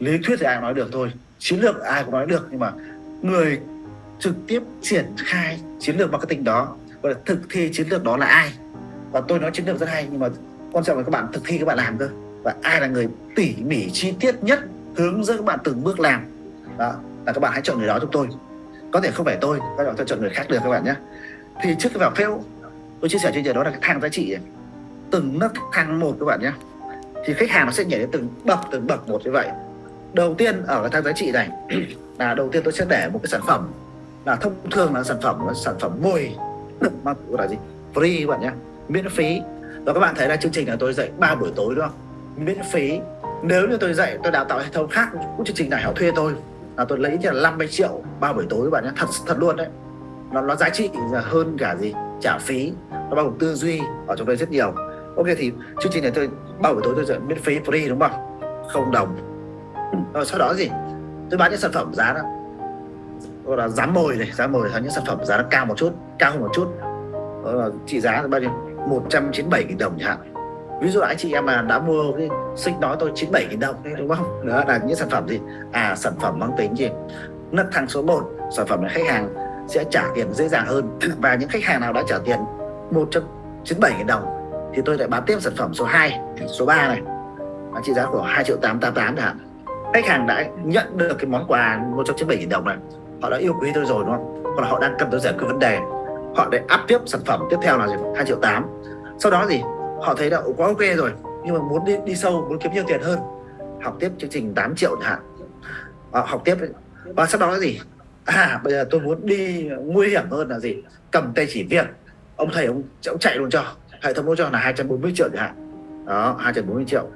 lý thuyết thì ai nói được thôi, chiến lược ai cũng nói được, nhưng mà người trực tiếp triển khai chiến lược marketing đó, gọi là thực thi chiến lược đó là ai? Và tôi nói chiến lược rất hay, nhưng mà quan trọng là các bạn thực thi, các bạn làm cơ. Và ai là người tỉ mỉ chi tiết nhất, hướng dẫn các bạn từng bước làm? Đó, là các bạn hãy chọn người đó giúp tôi. Có thể không phải tôi, các bạn chọn người khác được các bạn nhé. Thì trước cái vào fail, tôi chia sẻ trên giờ đó là cái thang giá trị, từng nấc thang một các bạn nhé. Thì khách hàng nó sẽ nhảy đến từng bậc từng bậc một như vậy đầu tiên, ở cái thang giá trị này, là đầu tiên tôi sẽ để một cái sản phẩm là thông thường là sản phẩm, là sản phẩm mồi. Mà là gì? Free các bạn nhé. Miễn phí. Và các bạn thấy là chương trình là tôi dạy ba buổi tối đúng không? Miễn phí. Nếu như tôi dạy, tôi đào tạo hệ thống khác, cũng chương trình này họ thuê tôi, là tôi lấy là 50 triệu ba buổi tối các bạn nhé. Thật thật luôn đấy. Nó nó giá trị hơn cả gì? Trả phí. Nó bao gồm tư duy, ở trong đây rất nhiều. Ok, thì chương trình này tôi, ba buổi tối tôi dạy miễn phí, free đúng không? Không đồng rồi sau đó gì tôi bán những sản phẩm giá đó. Gọi là giá mồi này giá mồi là những sản phẩm giá nó cao một chút cao hơn một chút. Đó là trị giá là bao nhiêu? 197 000 đồng chẳng hạn. Ví dụ anh chị em mà đã mua cái xích nói tôi 97 000 đồng đấy, đúng không? Đó là những sản phẩm gì? À sản phẩm mang tính gì? Nấc thang số 1 sản phẩm này khách hàng sẽ trả tiền dễ dàng hơn. Và những khách hàng nào đã trả tiền 197 000 đồng thì tôi lại bán tiếp sản phẩm số 2 số 3 này. Giá trị giá của 2 triệu 888 chẳng hạn khách hàng đã nhận được cái món quà 197 000 đồng này họ đã yêu quý tôi rồi đúng không? Hoặc là họ đang cần tôi giải quyết vấn đề. Họ để áp tiếp sản phẩm tiếp theo là gì? 2 triệu 8 sau đó gì họ thấy là quá ok rồi. Nhưng mà muốn đi đi sâu muốn kiếm nhiều tiền hơn. Học tiếp chương trình 8 triệu chẳng hạn. À, học tiếp và sau đó là gì à bây giờ tôi muốn đi nguy hiểm hơn là gì? Cầm tay chỉ việc. Ông thầy ông, ông chạy luôn cho. Hệ thống cho là 240 triệu chẳng hạn. Đó 240 triệu.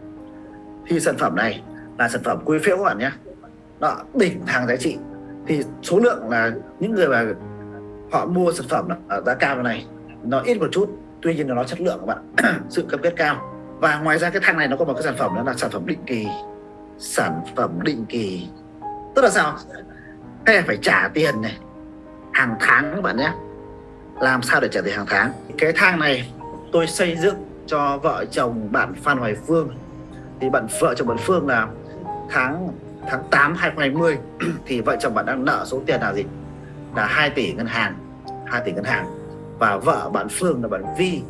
Thì sản phẩm này là sản phẩm quý phiếu các bạn nhé. Đó, đỉnh hàng giá trị. Thì số lượng là những người mà họ mua sản phẩm ở giá cao này, nó ít một chút, tuy nhiên là nó chất lượng các bạn. Sự cam kết cao. Và ngoài ra cái thằng này nó có một cái sản phẩm đó là sản phẩm định kỳ. Sản phẩm định kỳ. Tức là sao? Hay phải trả tiền này, hàng tháng các bạn nhé. Làm sao để trả tiền hàng tháng? Cái thang này tôi xây dựng cho vợ chồng bạn Phan Hoài Phương. Thì bạn, vợ chồng bạn Phương là tháng tháng 8 2020 thì vợ chồng bạn đang nợ số tiền là gì? Là 2 tỷ ngân hàng 2 tỷ ngân hàng. Và vợ bạn Phương là bạn Vi.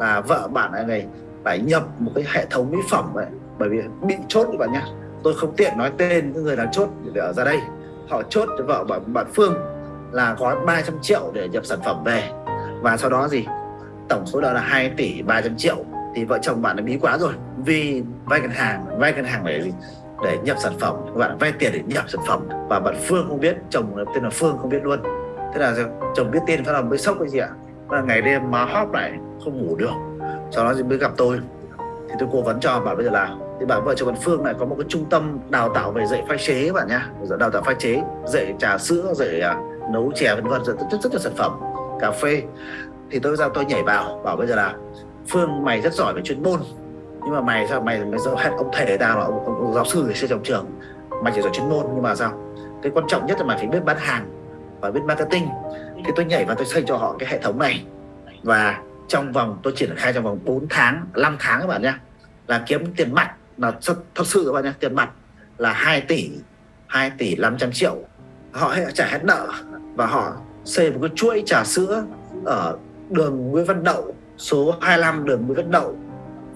Là vợ bạn này phải nhập một cái hệ thống mỹ phẩm ấy bởi vì bị chốt các bạn nhé tôi không tiện nói tên những người là chốt để ở ra đây. Họ chốt cho vợ bạn, bạn Phương là gói 300 triệu để nhập sản phẩm về. Và sau đó gì? Tổng số nợ là 2 tỷ 300 triệu. Thì vợ chồng bạn đã bí quá rồi. Vì vay ngân hàng vay ngân hàng để gì? Để nhập sản phẩm. Các bạn vay tiền để nhập sản phẩm. Và bạn Phương không biết chồng tên là Phương không biết luôn. Thế là chồng biết tên phát là mới sốc cái gì ạ? Là ngày đêm má hóp lại không ngủ được. Sau đó thì mới gặp tôi. Thì tôi cố vấn cho bạn bây giờ là thì bạn vợ chồng bạn Phương này có một cái trung tâm đào tạo về dạy pha chế các bạn nhá. Đào tạo pha chế dạy trà sữa dạy uh, nấu chè vân vân rất, rất, rất là sản phẩm. Cà phê. Thì tôi ra tôi nhảy vào bảo bây giờ là Phương mày rất giỏi về chuyên môn nhưng mà mày sao mày mày hết ông thầy tao là ông, ông, ông giáo sư ở trong trường? Mày chỉ giỏi chuyên môn nhưng mà sao? Cái quan trọng nhất là mày phải biết bán hàng và biết marketing. Thì tôi nhảy vào tôi xây cho họ cái hệ thống này. Và trong vòng tôi triển khai trong vòng 4 tháng 5 tháng các bạn nhé là kiếm tiền mặt là thật, thật sự các bạn nhé tiền mặt là 2 tỷ 2 tỷ 500 triệu. Họ trả hết nợ và họ xây một cái chuỗi trà sữa ở đường Nguyễn Văn Đậu số 25 đường Nguyễn Văn Đậu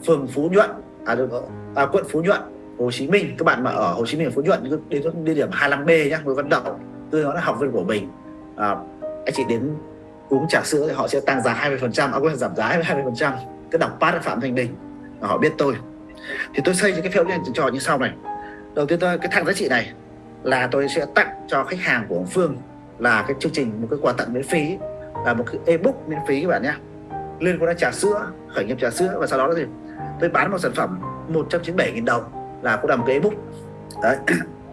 phường Phú Nhuận à, à quận Phú Nhuận Hồ Chí Minh. Các bạn mà ở Hồ Chí Minh Phú Nhuận đến địa điểm 25B nhá Nguyễn Văn Đậu tôi nói là học viên của mình. À, anh chị đến uống trà sữa thì họ sẽ tăng giá 20 phần trăm, à, quên giảm giá 20 phần trăm. Cái đọc phát Phạm Thành Đình và họ biết tôi. Thì tôi xây cái phiếu lên trò như sau này. Đầu tiên tôi cái thằng giá trị này là tôi sẽ tặng cho khách hàng của ông Phương là cái chương trình một cái quà tặng miễn phí là một cái ebook miễn phí các bạn nhé liên quan đến trà sữa, khởi nghiệp trà sữa, và sau đó là gì? Tôi bán một sản phẩm 197.000 đồng là cũng là một cái ebook. Đấy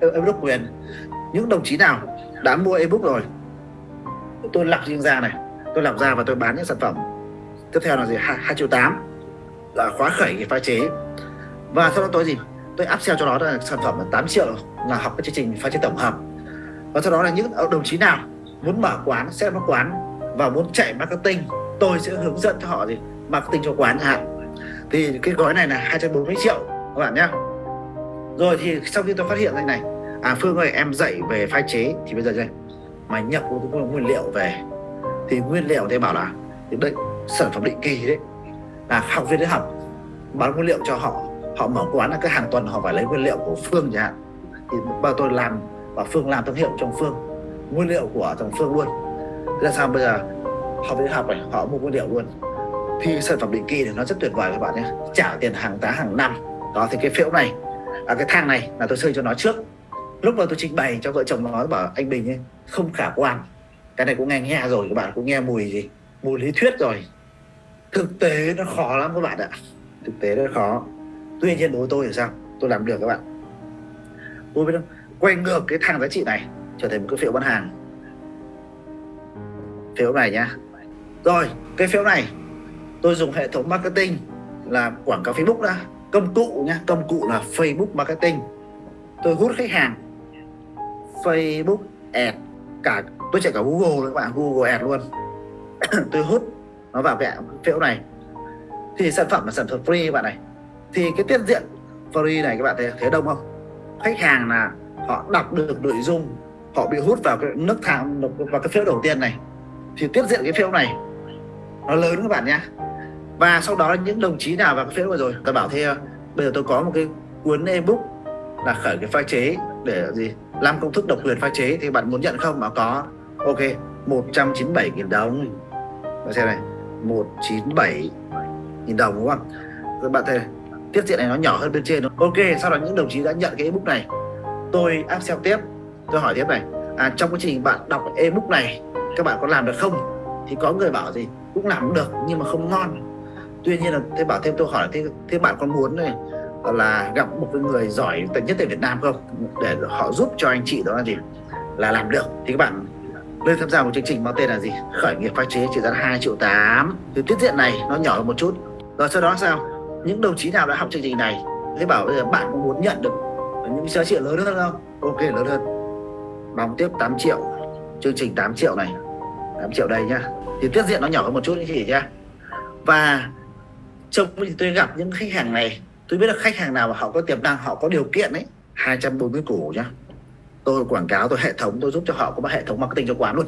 ebook quyền. Những đồng chí nào đã mua ebook rồi, tôi lọc riêng ra này. Tôi lọc ra và tôi bán những sản phẩm. Tiếp theo là gì? Hai triệu tám. Là khóa khởi pha chế. Và sau đó tôi gì? Tôi áp sale cho nó là sản phẩm là 8 triệu là học cái chương trình pha chế tổng hợp. Và sau đó là những đồng chí nào muốn mở quán sẽ mở quán và muốn chạy marketing tôi sẽ hướng dẫn cho họ gì? Marketing cho quán hạn thì cái gói này là 240 triệu, các bạn nhé. Rồi thì sau khi tôi phát hiện ra này à Phương ơi, em dạy về pha chế, thì bây giờ đây mày nhập nguyên liệu về. Thì nguyên liệu thì bảo là, thì đây, sản phẩm định kỳ đấy. Là học viên đấy học, bán nguyên liệu cho họ họ mở quán là cái hàng tuần họ phải lấy nguyên liệu của Phương chẳng hạn. Thì bao tôi làm và Phương làm thương hiệu trong Phương. Nguyên liệu của thằng Phương luôn. Thế là sao bây giờ? Họ về học này họ mua nguyên liệu luôn. Thì sản phẩm định kỳ thì nó rất tuyệt vời các bạn nhé. Trả tiền hàng tá hàng năm. Đó thì cái phễu này à, cái thang này là tôi xây cho nó trước. Lúc mà tôi trình bày cho vợ chồng nó bảo anh Bình ấy không khả quan. Cái này cũng nghe nghe rồi các bạn cũng nghe mùi gì? Mùi lý thuyết rồi. Thực tế nó khó lắm các bạn ạ. Thực tế nó khó. Tuy nhiên đối với tôi thì sao? Tôi làm được các bạn. Tôi biết không? Quay ngược cái thang giá trị này trở thành một cái phiếu bán hàng. Phiếu này nhá rồi cái phiếu này tôi dùng hệ thống marketing là quảng cáo Facebook đã. Công cụ nhá công cụ là Facebook marketing. Tôi hút khách hàng Facebook ad cả tôi chạy cả Google các bạn Google ad luôn. Tôi hút nó vào cái phiếu này. Thì sản phẩm là sản phẩm free các bạn này. Thì cái tiết diện free này các bạn thấy, thấy đông không? Khách hàng là họ đọc được nội dung họ bị hút vào cái nước thang vào cái phiếu đầu tiên này. Thì tiết diện cái phiếu này nó lớn các bạn nhé và sau đó những đồng chí nào vào cái vừa rồi tôi bảo thế ờ, bây giờ tôi có một cái cuốn ebook là khởi cái pha chế để gì? Làm công thức độc quyền pha chế thì bạn muốn nhận không? Mà có. Ok 197.000 đồng. Bạn xem này 197 nghìn đồng đúng không? Các bạn thấy tiết diện này nó nhỏ hơn bên trên. Ok sau đó những đồng chí đã nhận cái ebook này. Tôi áp xeo tiếp. Tôi hỏi tiếp này à, trong quá trình bạn đọc ebook này các bạn có làm được không? Thì có người bảo gì cũng làm được nhưng mà không ngon. Tuy nhiên là thế bảo thêm tôi hỏi thế, thế bạn có muốn này là gặp một cái người giỏi nhất tại Việt Nam không? Để họ giúp cho anh chị đó là gì? Là làm được. Thì các bạn lên tham gia một chương trình mang tên là gì? Khởi nghiệp pha chế trị giá 2 triệu 8 thì tiết diện này nó nhỏ hơn một chút. Rồi sau đó sao? Những đồng chí nào đã học chương trình này? Thế bảo bây giờ bạn có muốn nhận được những giá trị lớn hơn không? Ok lớn hơn. Đóng tiếp 8 triệu. Chương trình 8 triệu này. 8 triệu đây nhá thì tiết diện nó nhỏ hơn một chút, anh chị nhá. Và trong thì tôi gặp những khách hàng này, tôi biết là khách hàng nào mà họ có tiềm năng, họ có điều kiện ấy 240 củ nhá. Tôi quảng cáo, tôi hệ thống, tôi giúp cho họ có một hệ thống marketing cho quán luôn.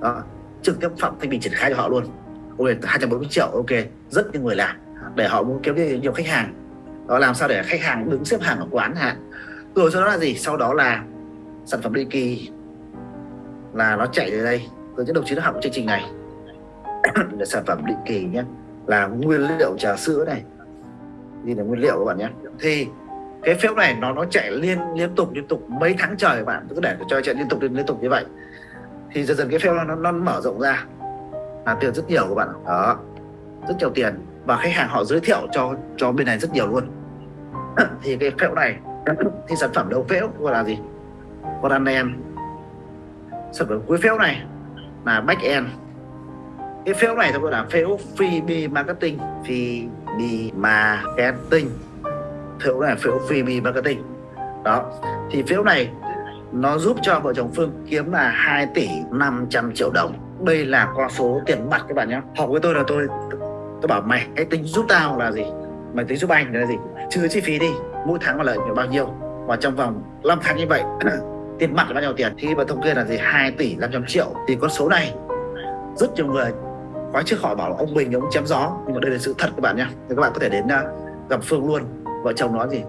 Đó, trực tiếp phạm thanh bình triển khai cho họ luôn. Ok 240 triệu, ok, rất nhiều người làm. Để họ muốn kiếm nhiều khách hàng. Đó, làm sao để khách hàng đứng xếp hàng ở quán hạn rồi sau đó là gì? Sau đó là sản phẩm định kỳ. Là nó chạy từ đây. Rồi những đồng chí đã học chương trình này. sản phẩm định kỳ nhé là nguyên liệu trà sữa này. Như là nguyên liệu các bạn nhé thì cái phễu này nó nó chạy liên liên tục liên tục mấy tháng trời các bạn cứ để cho chạy liên tục liên, liên tục như vậy. Thì dần dần cái phễu nó, nó, mở rộng ra. Là tiền rất nhiều các bạn đó. Rất nhiều tiền. Và khách hàng họ giới thiệu cho cho bên này rất nhiều luôn. Thì cái phễu này thì sản phẩm đầu phễu gọi là gì? Con anh em sản phẩm cuối phễu này là back end cái phễu này tôi gọi là phễu freebie marketing freebie marketing. Phễu này phễu freebie marketing. Đó. Thì phễu này nó giúp cho vợ chồng Phương kiếm là 2 tỷ 500 triệu đồng. Đây là con số tiền mặt các bạn nhé. Học với tôi là tôi tôi bảo mày hãy tính giúp tao là gì? Mày tính giúp anh là gì? Trừ chi phí đi, mỗi tháng là lợi nhuận bao nhiêu? Và trong vòng 5 tháng như vậy, tiền mặt là bao nhiêu tiền? Thì mà thống kê là gì? 2 tỷ 500 triệu. Thì con số này, rất nhiều người khóa trước họ bảo là ông Bình, ông chém gió. Nhưng mà đây là sự thật các bạn nhé. Thì các bạn có thể đến à, gặp Phương luôn. Vợ chồng nó gì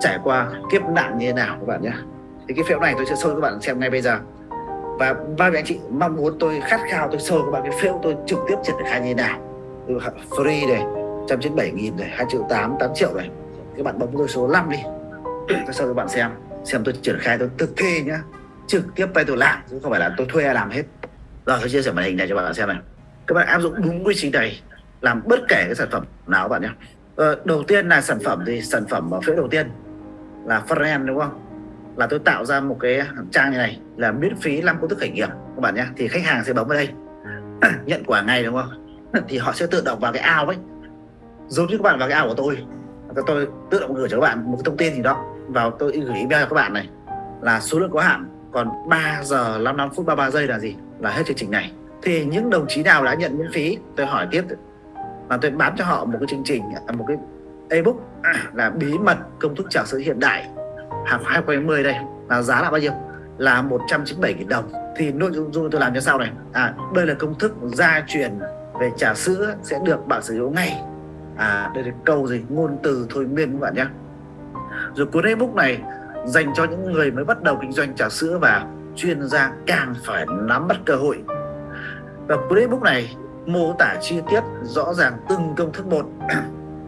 trải qua kiếp nạn như thế nào các bạn nhé. Thì cái phễu này tôi sẽ sâu các bạn xem ngay bây giờ. Và ba vị anh chị mong muốn tôi khát khao, tôi sâu các bạn cái phễu tôi trực tiếp triển khai như thế nào. Từ free này 197 nghìn này 2 triệu 8 8 triệu này. Các bạn bấm tôi số 5 đi. Tôi sâu các bạn xem. Xem tôi triển khai, tôi thực thi nhá. Trực tiếp tay tôi làm chứ không phải là tôi thuê ai làm hết. Rồi, tôi chia sẻ màn hình này cho bạn xem này các bạn áp dụng đúng quy trình này làm bất kể cái sản phẩm nào các bạn nhé. Ờ, đầu tiên là sản phẩm thì sản phẩm ở phía đầu tiên là front đúng không? Là tôi tạo ra một cái trang như này là miễn phí 5 công thức khởi nghiệp các bạn nhé. Thì khách hàng sẽ bấm vào đây nhận quả ngay đúng không? Thì họ sẽ tự động vào cái ao ấy. Giống như các bạn vào cái ao của tôi. Tôi tự động gửi cho các bạn một cái thông tin gì đó. Vào tôi gửi email cho các bạn này. Là số lượng có hạn còn 3 giờ 55 phút 33 giây là gì? Là hết chương trình này thì những đồng chí nào đã nhận miễn phí, tôi hỏi tiếp. Là tôi bán cho họ một cái chương trình à, một cái ebook à, là bí mật công thức trà sữa hiện đại. Hàng 2020 đây là giá là bao nhiêu? Là 197.000 đồng. Thì nội dung tôi làm như sau này. À đây là công thức gia truyền về trà sữa sẽ được bạn sử dụng ngay. À đây là câu gì? Ngôn từ thôi miên các bạn nhé. Rồi cuốn ebook này dành cho những người mới bắt đầu kinh doanh trà sữa và chuyên gia càng phải nắm bắt cơ hội và cuốn ebook này mô tả chi tiết rõ ràng từng công thức một.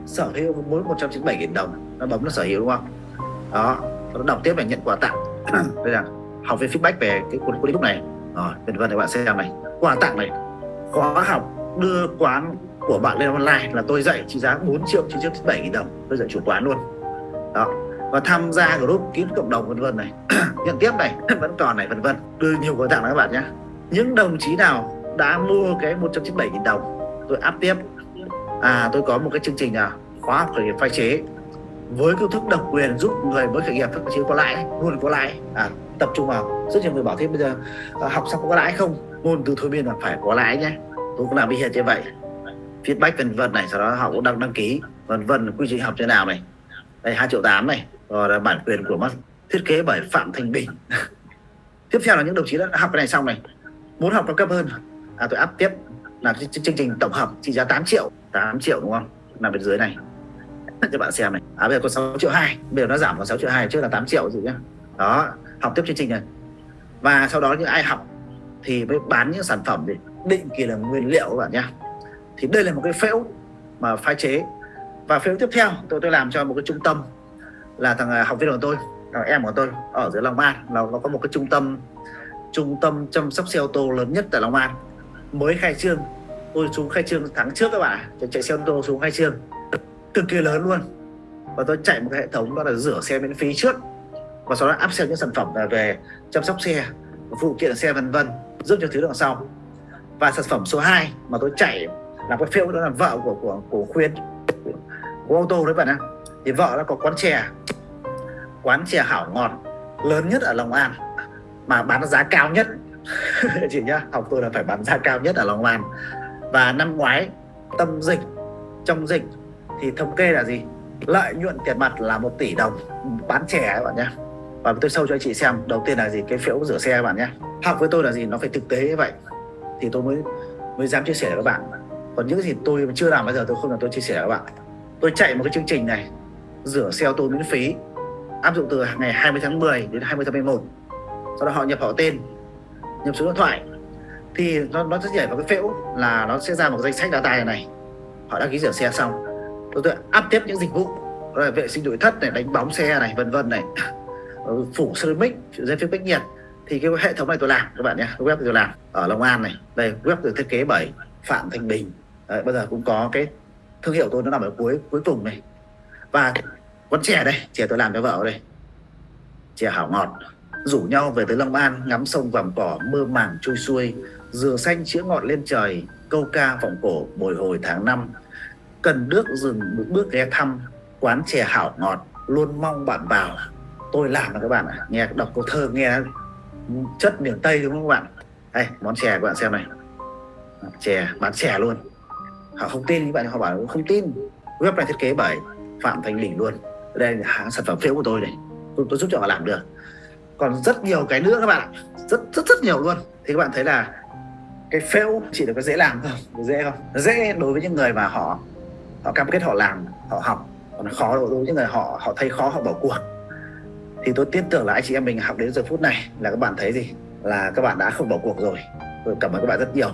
Sở hữu mỗi 197.000 đồng. Nó bấm nó sở hữu, đúng không? Đó. Nó đọc tiếp là nhận quà tặng. Đây là học về feedback về cái cuốn cuốn ebook này. Rồi, vân vân, các bạn xem này. Quà tặng này khóa học đưa quán của bạn lên online là tôi dạy trị giá 4 triệu 997 nghìn đồng. Tôi dạy chủ quán luôn. Đó. Và tham gia group kín cộng đồng, vân vân này. Nhận tiếp này. Vẫn còn này, vân vân. Đưa nhiều quà tặng các bạn nhé. Những đồng chí nào đã mua cái 197 nghìn đồng. Tôi áp tiếp. À tôi có một cái chương trình là khóa học khởi nghiệp phai chế với công thức độc quyền giúp người mới khởi nghiệp phát triển có lãi luôn có lãi. À, tập trung vào. Rất nhiều người bảo thế bây giờ à, học xong có lãi không? Ngôn từ thôi miên là phải có lãi nhé. Tôi cũng làm bị hiện như vậy. Feedback vân vân này sau đó họ cũng đăng đăng ký. Vân vân quy trình học thế nào này? Đây hai triệu tám này. Rồi là bản quyền của mắt thiết kế bởi phạm thành bình. Tiếp theo là những đồng chí đã học cái này xong này. Muốn học cao cấp hơn à tôi áp tiếp. Là chương trình tổng hợp trị giá 8 triệu. 8 triệu đúng không? Nằm bên dưới này. Cho bạn xem này. À bây giờ còn 6 triệu 2 bây giờ nó giảm còn 6 triệu 2 trước là 8 triệu gì nhá. Đó, học tiếp chương trình này. Và sau đó những ai học thì mới bán những sản phẩm để định kỳ là nguyên liệu các bạn nhá. Thì đây là một cái phễu mà phái chế. Và phễu tiếp theo, tôi tôi làm cho một cái trung tâm là thằng à, học viên của tôi, thằng em của tôi ở dưới Long An. Là nó có một cái trung tâm trung tâm chăm sóc xe ô tô lớn nhất tại Long An mới khai trương. Tôi xuống khai trương tháng trước các bạn tôi chạy xe ô tô xuống khai trương. Cực kỳ lớn luôn. Và tôi chạy một cái hệ thống đó là rửa xe miễn phí trước. Và sau đó áp xe những sản phẩm về chăm sóc xe, phụ kiện xe vân vân, giúp cho thứ đằng sau. Và sản phẩm số 2 mà tôi chạy là cái phiếu đó là vợ của của của khuyên, của ô tô đấy bạn ạ. Thì vợ nó có quán chè. Quán chè hảo ngọt, lớn nhất ở Long An, mà bán giá cao nhất. chị nhá, học tôi là phải bán giá cao nhất ở Long An. Và năm ngoái, tâm dịch, trong dịch thì thống kê là gì? Lợi nhuận tiền mặt là một tỷ đồng, bán trẻ các bạn nhé và tôi sâu cho anh chị xem, đầu tiên là gì? Cái phiếu rửa xe các bạn nhé học với tôi là gì? Nó phải thực tế như vậy. Thì tôi mới mới dám chia sẻ với các bạn. Còn những gì tôi chưa làm bây giờ, tôi không là tôi chia sẻ với các bạn. Tôi chạy một cái chương trình này, rửa xe ô tô miễn phí, áp dụng từ ngày 20 tháng 10 đến 20 tháng 11 sau đó họ nhập họ tên nhập số điện thoại thì nó nó sẽ nhảy vào cái phễu là nó sẽ ra một danh sách data này, này. Họ đăng ký rửa xe xong. Tôi, tượng áp tiếp những dịch vụ là vệ sinh nội thất này đánh bóng xe này vân vân này phủ ceramic dây phim cách nhiệt. Thì cái hệ thống này tôi làm các bạn nhé web tôi làm ở Long An này. Đây web được thiết kế bởi Phạm Thành Bình. Đấy, bây giờ cũng có cái thương hiệu tôi nó nằm ở cuối cuối cùng này. Và con chè đây chè tôi làm cho vợ đây. Chè hảo ngọt rủ nhau về tới Long An ngắm sông vàm cỏ mơ màng trôi xuôi dừa xanh chữa ngọt lên trời câu ca vọng cổ bồi hồi tháng năm. Cần nước dừng một bước ghé thăm quán chè hảo ngọt luôn mong bạn vào. Tôi làm là các bạn ạ à. nghe đọc câu thơ nghe chất miền tây đúng không các bạn? Đây món chè các bạn xem này. Chè bán chè luôn. Họ không tin các bạn họ bảo không tin. Web này thiết kế bởi phạm thành bình luôn. Đây là sản phẩm phiếu của tôi này. Tôi, tôi giúp cho họ làm được còn rất nhiều cái nữa các bạn rất rất rất nhiều luôn. Thì các bạn thấy là cái fail chỉ được có dễ làm không dễ không? Dễ đối với những người mà họ họ cam kết họ làm, họ học. Còn khó đối với những người họ họ thấy khó, họ bỏ cuộc. Thì tôi tin tưởng là anh chị em mình học đến giờ phút này là các bạn thấy gì? Là các bạn đã không bỏ cuộc rồi. Tôi cảm ơn các bạn rất nhiều.